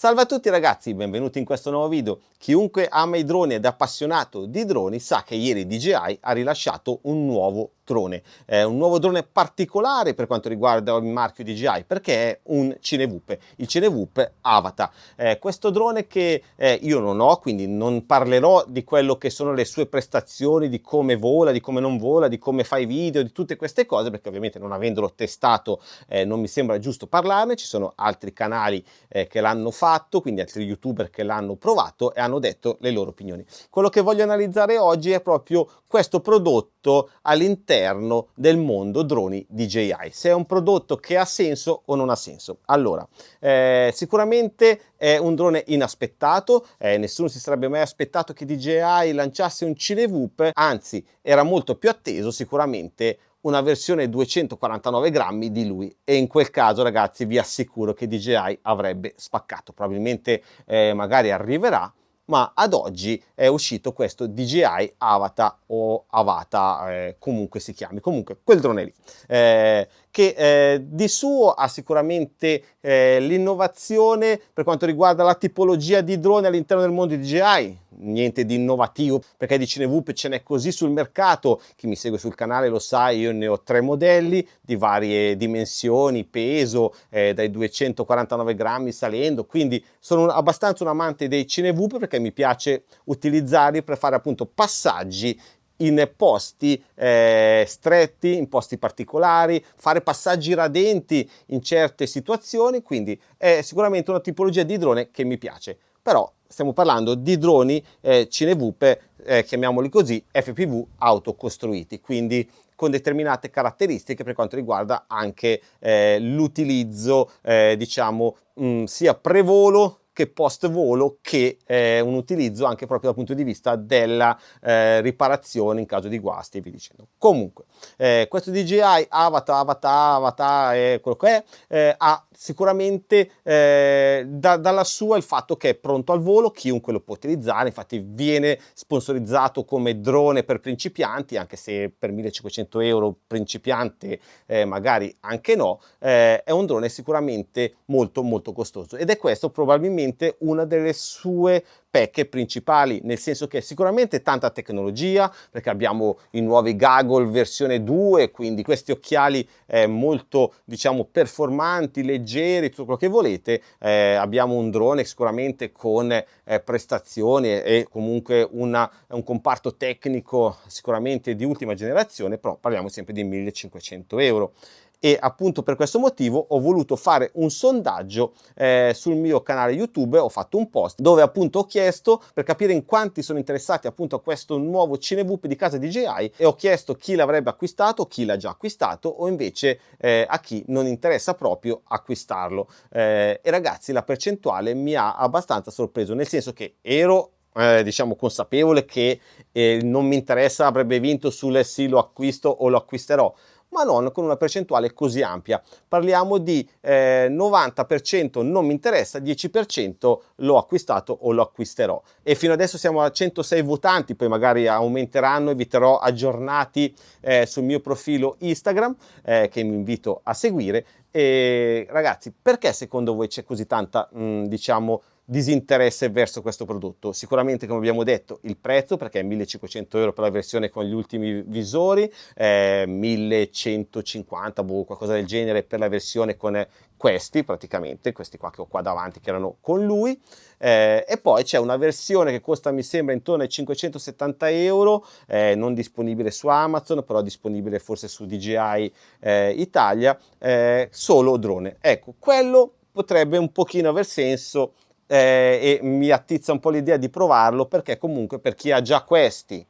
Salve a tutti ragazzi, benvenuti in questo nuovo video. Chiunque ama i droni ed è appassionato di droni sa che ieri DJI ha rilasciato un nuovo drone, eh, un nuovo drone particolare per quanto riguarda il marchio DJI perché è un Cinevupe, il Cinevupe Avatar. Eh, questo drone che eh, io non ho, quindi non parlerò di quello che sono le sue prestazioni, di come vola, di come non vola, di come fa i video, di tutte queste cose perché ovviamente non avendolo testato eh, non mi sembra giusto parlarne, ci sono altri canali eh, che l'hanno fatto, quindi altri youtuber che l'hanno provato e hanno detto le loro opinioni. Quello che voglio analizzare oggi è proprio questo prodotto all'interno del mondo droni DJI, se è un prodotto che ha senso o non ha senso. Allora, eh, sicuramente è un drone inaspettato, eh, nessuno si sarebbe mai aspettato che DJI lanciasse un Cinevoop, anzi era molto più atteso sicuramente una versione 249 grammi di lui. E in quel caso ragazzi vi assicuro che DJI avrebbe spaccato. Probabilmente eh, magari arriverà ma ad oggi è uscito questo DJI Avatar o Avata, eh, comunque si chiami, comunque quel drone lì, eh, che eh, di suo ha sicuramente eh, l'innovazione per quanto riguarda la tipologia di droni all'interno del mondo di DJI, niente di innovativo perché di Cinevoop ce n'è così sul mercato, chi mi segue sul canale lo sa, io ne ho tre modelli di varie dimensioni, peso, eh, dai 249 grammi salendo, quindi sono abbastanza un amante dei Cinevoop perché mi piace utilizzarli per fare appunto passaggi in posti eh, stretti, in posti particolari, fare passaggi radenti in certe situazioni, quindi è sicuramente una tipologia di drone che mi piace. Però stiamo parlando di droni eh, Cinevupe, eh, chiamiamoli così, FPV autocostruiti, quindi con determinate caratteristiche per quanto riguarda anche eh, l'utilizzo, eh, diciamo, mh, sia prevolo che post volo che eh, un utilizzo anche proprio dal punto di vista della eh, riparazione in caso di guasti e via dicendo. Comunque, eh, questo DJI Avatar, Avatar, Avatar, eh, quello che è, eh, ha sicuramente eh, da, dalla sua il fatto che è pronto al volo, chiunque lo può utilizzare, infatti viene sponsorizzato come drone per principianti, anche se per 1500 euro principiante eh, magari anche no, è un drone sicuramente molto molto costoso ed è questo probabilmente una delle sue pecche principali, nel senso che sicuramente tanta tecnologia, perché abbiamo i nuovi goggle versione 2, quindi questi occhiali eh, molto diciamo performanti, leggeri, tutto quello che volete, eh, abbiamo un drone sicuramente con eh, prestazioni e comunque una, un comparto tecnico sicuramente di ultima generazione, però parliamo sempre di 1500 euro e appunto per questo motivo ho voluto fare un sondaggio eh, sul mio canale YouTube, ho fatto un post dove appunto ho chiesto per capire in quanti sono interessati appunto a questo nuovo Cinevoop di casa DJI e ho chiesto chi l'avrebbe acquistato, chi l'ha già acquistato o invece eh, a chi non interessa proprio acquistarlo. Eh, e ragazzi la percentuale mi ha abbastanza sorpreso nel senso che ero eh, diciamo consapevole che eh, non mi interessa avrebbe vinto sul sì lo acquisto o lo acquisterò ma non con una percentuale così ampia. Parliamo di eh, 90% non mi interessa, 10% l'ho acquistato o lo acquisterò. E fino adesso siamo a 106 votanti, poi magari aumenteranno e vi terrò aggiornati eh, sul mio profilo Instagram eh, che mi invito a seguire. E ragazzi, perché secondo voi c'è così tanta, mh, diciamo, disinteresse verso questo prodotto. Sicuramente, come abbiamo detto, il prezzo, perché è 1500 euro per la versione con gli ultimi visori, eh, 1150, boh, qualcosa del genere per la versione con questi, praticamente, questi qua che ho qua davanti, che erano con lui, eh, e poi c'è una versione che costa, mi sembra, intorno ai 570 euro, eh, non disponibile su Amazon, però disponibile forse su DJI eh, Italia, eh, solo drone. Ecco, quello potrebbe un pochino aver senso eh, e mi attizza un po' l'idea di provarlo perché comunque per chi ha già questi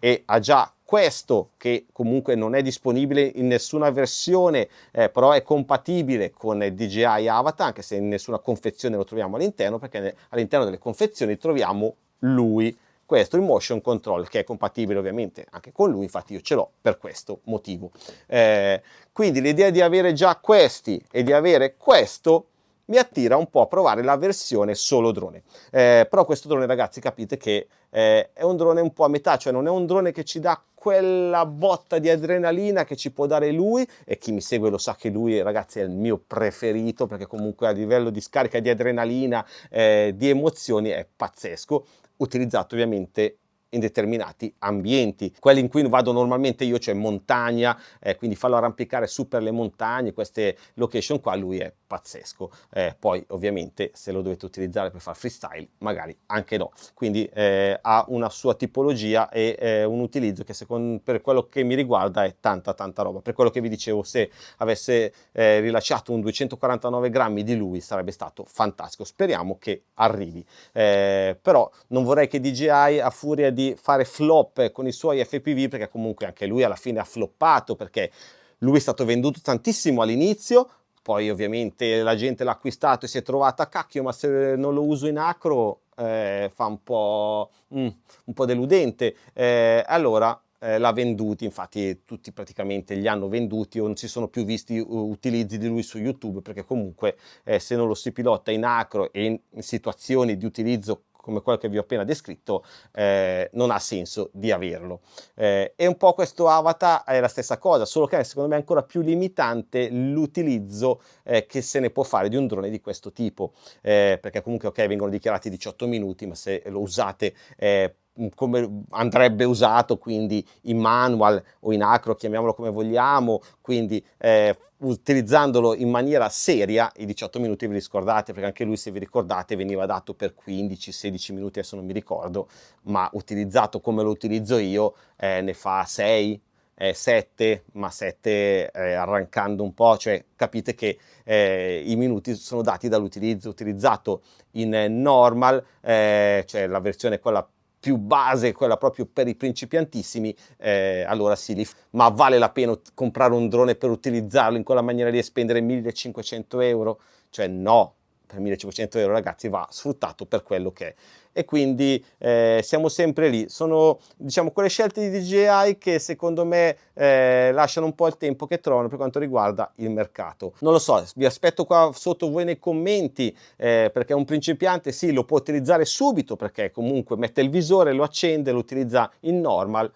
e ha già questo che comunque non è disponibile in nessuna versione eh, però è compatibile con DJI Avatar anche se in nessuna confezione lo troviamo all'interno perché all'interno delle confezioni troviamo lui questo il motion control che è compatibile ovviamente anche con lui infatti io ce l'ho per questo motivo. Eh, quindi l'idea di avere già questi e di avere questo mi attira un po' a provare la versione solo drone. Eh, però questo drone ragazzi capite che eh, è un drone un po' a metà, cioè non è un drone che ci dà quella botta di adrenalina che ci può dare lui e chi mi segue lo sa che lui ragazzi è il mio preferito perché comunque a livello di scarica di adrenalina, eh, di emozioni è pazzesco, utilizzato ovviamente in determinati ambienti. Quelli in cui vado normalmente io, cioè montagna, eh, quindi farlo arrampicare su per le montagne, queste location qua, lui è pazzesco. Eh, poi ovviamente se lo dovete utilizzare per fare freestyle, magari anche no. Quindi eh, ha una sua tipologia e eh, un utilizzo che secondo, per quello che mi riguarda è tanta tanta roba. Per quello che vi dicevo, se avesse eh, rilasciato un 249 grammi di lui sarebbe stato fantastico. Speriamo che arrivi. Eh, però non vorrei che DJI a furia di fare flop con i suoi FPV perché comunque anche lui alla fine ha floppato perché lui è stato venduto tantissimo all'inizio poi ovviamente la gente l'ha acquistato e si è trovata cacchio ma se non lo uso in acro eh, fa un po', mm, un po deludente eh, allora eh, l'ha venduti, infatti tutti praticamente li hanno venduti o non si sono più visti utilizzi di lui su YouTube perché comunque eh, se non lo si pilota in acro e in, in situazioni di utilizzo come quello che vi ho appena descritto, eh, non ha senso di averlo. Eh, e un po' questo avatar è la stessa cosa, solo che secondo me è ancora più limitante l'utilizzo eh, che se ne può fare di un drone di questo tipo, eh, perché comunque ok vengono dichiarati 18 minuti, ma se lo usate eh, come andrebbe usato quindi in manual o in acro chiamiamolo come vogliamo quindi eh, utilizzandolo in maniera seria i 18 minuti vi riscordate perché anche lui se vi ricordate veniva dato per 15-16 minuti adesso non mi ricordo ma utilizzato come lo utilizzo io eh, ne fa 6 eh, 7 ma 7 eh, arrancando un po' cioè capite che eh, i minuti sono dati dall'utilizzo utilizzato in normal eh, cioè la versione quella più base, quella proprio per i principiantissimi, eh, allora sì, li, ma vale la pena comprare un drone per utilizzarlo in quella maniera di spendere 1500 euro? Cioè no, per 1500 euro ragazzi va sfruttato per quello che è. E quindi eh, siamo sempre lì. Sono diciamo quelle scelte di DJI che secondo me eh, lasciano un po' il tempo che trovano per quanto riguarda il mercato. Non lo so vi aspetto qua sotto voi nei commenti eh, perché un principiante sì lo può utilizzare subito perché comunque mette il visore lo accende lo utilizza in normal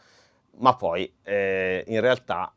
ma poi eh, in realtà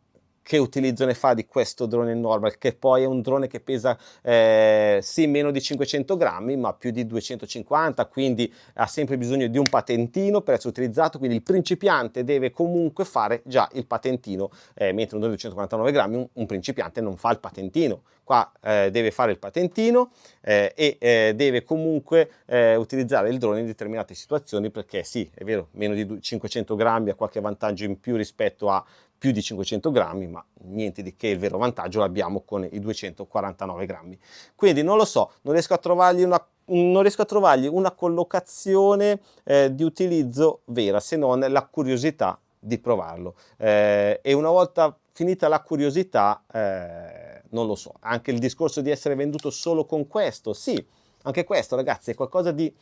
che utilizzo ne fa di questo drone normal che poi è un drone che pesa eh, sì meno di 500 grammi ma più di 250 quindi ha sempre bisogno di un patentino per essere utilizzato quindi il principiante deve comunque fare già il patentino eh, mentre un drone di 249 grammi un, un, principiante non fa il patentino. Qua eh, deve fare il patentino eh, e eh, deve comunque eh, utilizzare il drone in determinate situazioni perché sì è vero meno di 500 grammi ha qualche vantaggio in più rispetto a più di 500 grammi, ma niente di che il vero vantaggio l'abbiamo con i 249 grammi. Quindi non lo so, non riesco a trovargli una non riesco a trovargli una collocazione eh, di utilizzo vera se non la curiosità di provarlo eh, e una volta finita la curiosità eh, non lo so anche il discorso di essere venduto solo con questo sì anche questo ragazzi è qualcosa di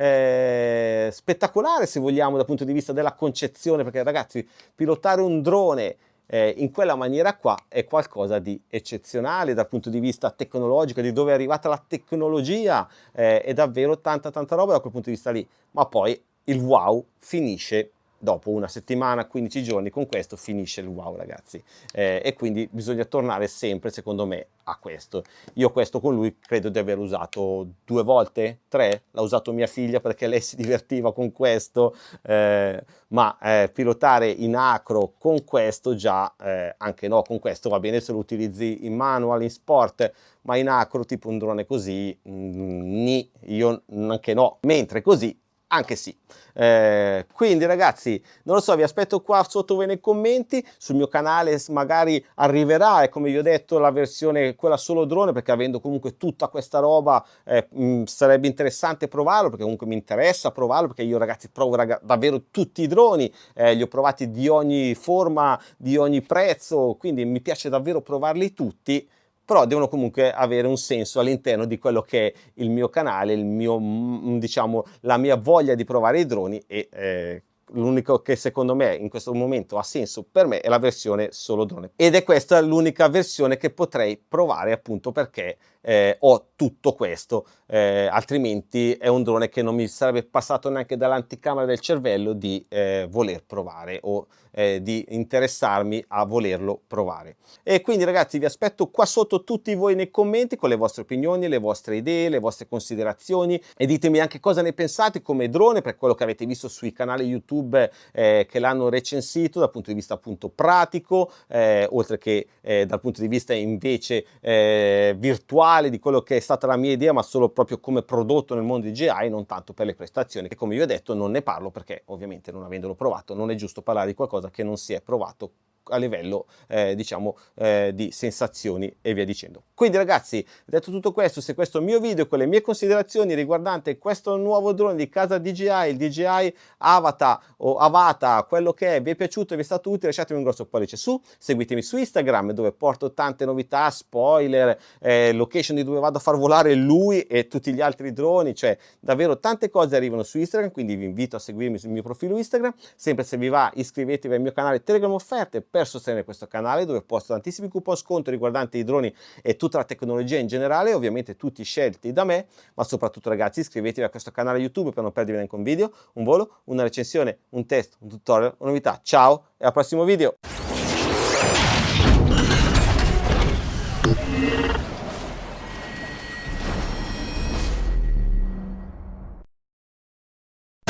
eh, spettacolare se vogliamo dal punto di vista della concezione perché ragazzi pilotare un drone eh, in quella maniera qua è qualcosa di eccezionale dal punto di vista tecnologico, di dove è arrivata la tecnologia, eh, è davvero tanta tanta roba da quel punto di vista lì, ma poi il wow finisce dopo una settimana, 15 giorni, con questo finisce il wow ragazzi eh, e quindi bisogna tornare sempre secondo me a questo. Io questo con lui credo di aver usato due volte, tre, l'ha usato mia figlia perché lei si divertiva con questo, eh, ma eh, pilotare in acro con questo già, eh, anche no, con questo va bene se lo utilizzi in manual, in sport, ma in acro tipo un drone così, mm, ni, io anche no, mentre così anche sì. Eh, quindi ragazzi, non lo so, vi aspetto qua sotto voi nei commenti, sul mio canale magari arriverà, e come vi ho detto, la versione quella solo drone, perché avendo comunque tutta questa roba eh, mh, sarebbe interessante provarlo, perché comunque mi interessa provarlo, perché io ragazzi provo raga davvero tutti i droni, eh, li ho provati di ogni forma, di ogni prezzo, quindi mi piace davvero provarli tutti, però devono comunque avere un senso all'interno di quello che è il mio canale, il mio, mm, diciamo, la mia voglia di provare i droni e eh, l'unico che secondo me in questo momento ha senso per me è la versione solo drone. Ed è questa l'unica versione che potrei provare appunto perché eh, ho tutto questo, eh, altrimenti è un drone che non mi sarebbe passato neanche dall'anticamera del cervello di eh, voler provare o eh, di interessarmi a volerlo provare. E quindi ragazzi vi aspetto qua sotto tutti voi nei commenti con le vostre opinioni, le vostre idee, le vostre considerazioni e ditemi anche cosa ne pensate come drone per quello che avete visto sui canali YouTube eh, che l'hanno recensito dal punto di vista appunto pratico, eh, oltre che eh, dal punto di vista invece eh, virtuale di quello che è stata la mia idea, ma solo proprio come prodotto nel mondo di GI, non tanto per le prestazioni, che come vi ho detto non ne parlo perché ovviamente non avendolo provato non è giusto parlare di qualcosa che non si è provato a livello eh, diciamo eh, di sensazioni e via dicendo quindi ragazzi detto tutto questo se questo mio video con le mie considerazioni riguardante questo nuovo drone di casa DJI il DJI Avatar o Avata quello che è vi è piaciuto e vi è stato utile lasciatemi un grosso pollice su. Seguitemi su Instagram dove porto tante novità spoiler eh, location di dove vado a far volare lui e tutti gli altri droni. Cioè davvero tante cose arrivano su Instagram quindi vi invito a seguirmi sul mio profilo Instagram. Sempre se vi va iscrivetevi al mio canale Telegram offerte per sostenere questo canale dove posto tantissimi coupon sconto riguardanti i droni e tutta la tecnologia in generale, ovviamente tutti scelti da me, ma soprattutto ragazzi iscrivetevi a questo canale YouTube per non perdervi neanche un video, un volo, una recensione, un test, un tutorial, una novità. Ciao e al prossimo video!